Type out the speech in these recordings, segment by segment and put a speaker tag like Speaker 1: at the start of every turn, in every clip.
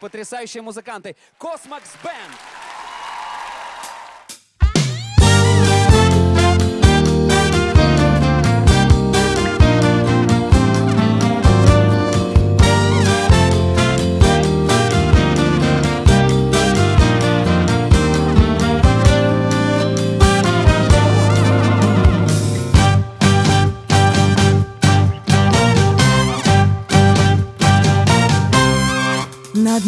Speaker 1: Потрясающие музыканты. Космакс Бенд.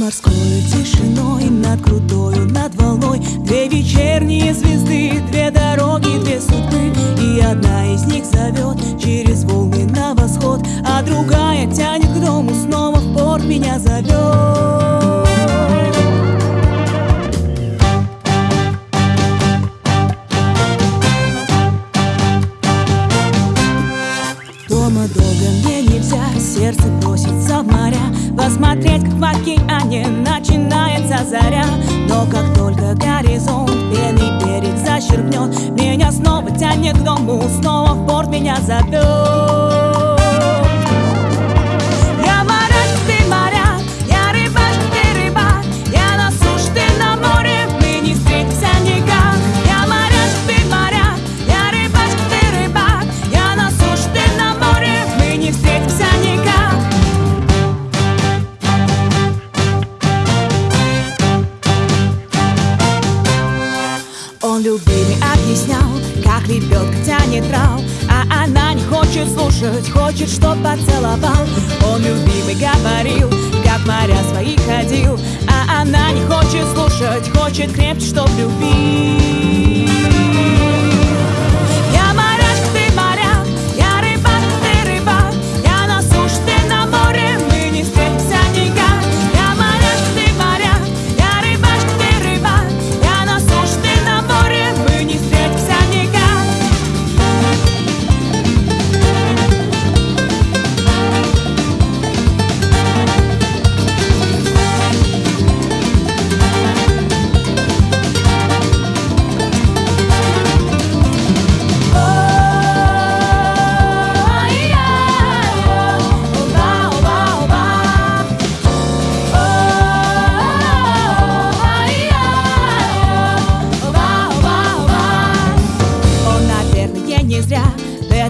Speaker 2: Морской тишиной, над крутою, над волной. Две вечерние звезды, две дороги, две судьбы. И одна из них зовет через волны на восход А другая тянет к дому, снова в порт меня зовет Дома долго мне нельзя, сердце просится в моря. Посмотреть, как в океане начинается заря. Но как только горизонт пенный берег зачерпнет Меня снова тянет к дому, снова в порт меня зовет Любимый объяснял, как лебедка тянет трав А она не хочет слушать, хочет, чтоб поцеловал. Он любимый говорил, как моря свои ходил. А она не хочет слушать, хочет крепче, чтоб любить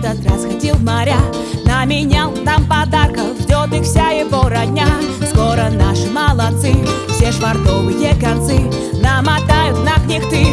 Speaker 2: этот раз ходил в моря. Наменял там подарков, ждет их вся его родня. Скоро наши молодцы, все швартовые концы. Намотают на причалят корабли